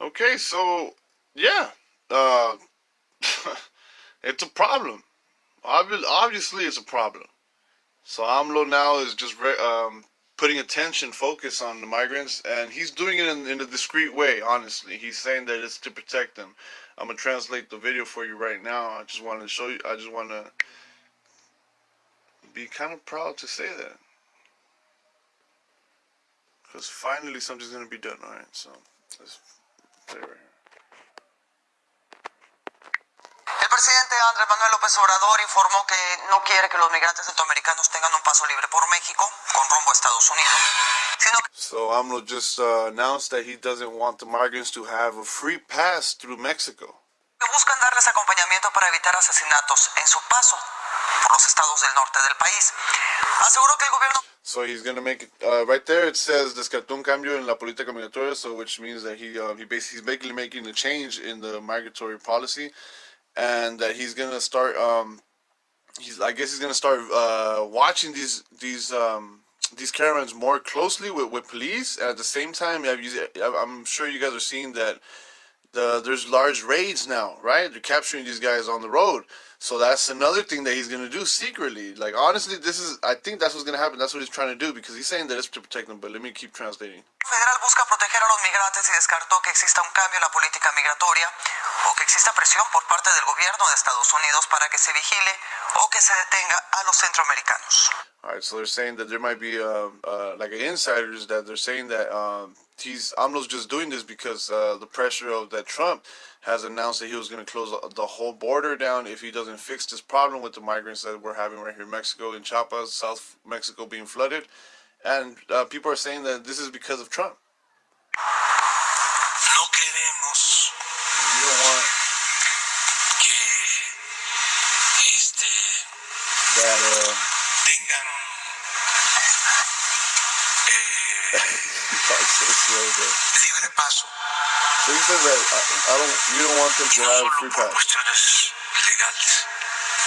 Okay, so yeah, uh, it's a problem. Obviously, it's a problem. So AMLO now is just um, putting attention, focus on the migrants, and he's doing it in, in a discreet way. Honestly, he's saying that it's to protect them. I'm gonna translate the video for you right now. I just want to show you. I just want to be kind of proud to say that, because finally something's gonna be done. All right, so let's play right here. Presidente Andrés Manuel López Obrador informó que no quiere que los migrantes centroamericanos tengan un paso libre por México con rumbo a Estados Unidos. Sino So AMLO just uh, announced that he doesn't want the migrants to have a free pass through Mexico. buscan darles acompañamiento para evitar asesinatos en su paso por los estados del norte del país. Aseguró que el gobierno So he's gonna make it uh, right there. It says descartó un cambio en la política migratoria, so which means that he uh, he basically he's basically making a change in the migratory policy, and that he's gonna start. Um, he's I guess he's gonna start uh, watching these these um, these caravans more closely with, with police. And at the same time, I'm sure you guys are seeing that the there's large raids now, right? They're capturing these guys on the road. So that's another thing that he's gonna do secretly. Like honestly, this is I think that's what's gonna happen. That's what he's trying to do because he's saying that it's to protect them. But let me keep translating. Federal busca proteger a los migrantes y descartó que exista un cambio en la política migratoria o que exista presión por parte del gobierno de Estados Unidos para que se vigile o que se detenga a los centroamericanos. All right, so they're saying that there might be uh, uh, like insiders that they're saying that um, he's AMLO's just doing this because uh, the pressure of that Trump has announced that he was going to close the whole border down if he doesn't fix this problem with the migrants that we're having right here in Mexico, in Chiapas, South Mexico being flooded, and uh, people are saying that this is because of Trump. That. Uh, tengan eh, libre paso So he says that I, I don't. You don't want them to have free pass, cuestiones legales,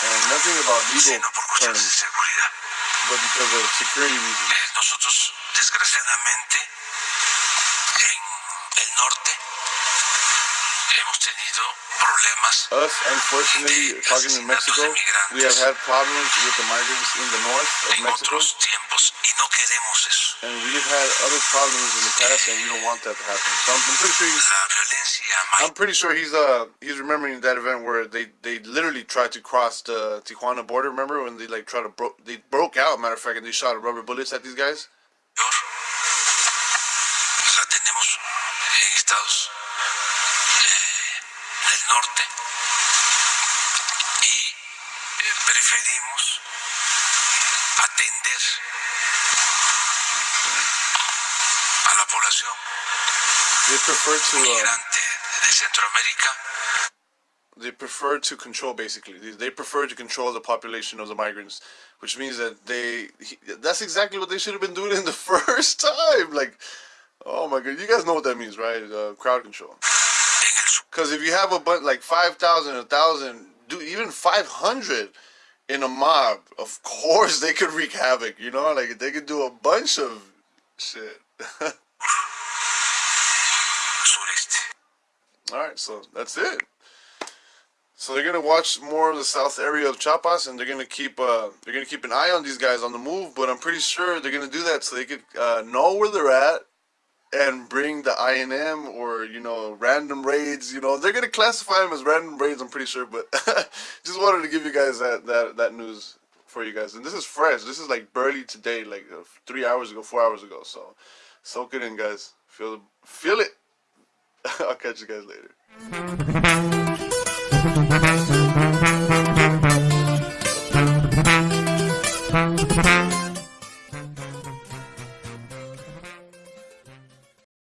and nothing about legal terms, seguridad. but because of security reasons. Eh, nosotros, desgraciadamente, en el norte hemos tenido problemas Us, unfortunately, talking in Mexico, we have had problems with the migrants in the north of en Mexico, otros tiempos y no queremos eso. and we've had other problems in the past, and we don't want that to happen. So I'm, I'm pretty sure he's, I'm pretty sure he's uh he's remembering that event where they they literally tried to cross the Tijuana border. Remember when they like tried to bro they broke out, matter of fact, and they shot rubber bullets at these guys. la tenemos en estados eh, del norte. Y eh, preferimos atender a la población They prefer to uh, migrante de Centroamérica. they prefer to control basically. They, prefer to control the population of the migrants which means that they he, that's exactly what they should have been doing in the first time. Like oh my god you guys know what that means right? Uh, crowd control. en el sur. Because if you have a bunch like 5000 1000 do even 500 in a mob of course they could wreak havoc you know like they could do a bunch of shit. All right, so that's it. So they're gonna watch more of the south area of Chiapas, and they're gonna keep uh, they're gonna keep an eye on these guys on the move. But I'm pretty sure they're gonna do that so they could uh, know where they're at and bring the INM or you know random raids. You know they're gonna classify them as random raids. I'm pretty sure, but just wanted to give you guys that that that news for you guys. And this is fresh. This is like barely today, like uh, three hours ago, four hours ago. So soak it in, guys. Feel feel it. I'll catch you guys later.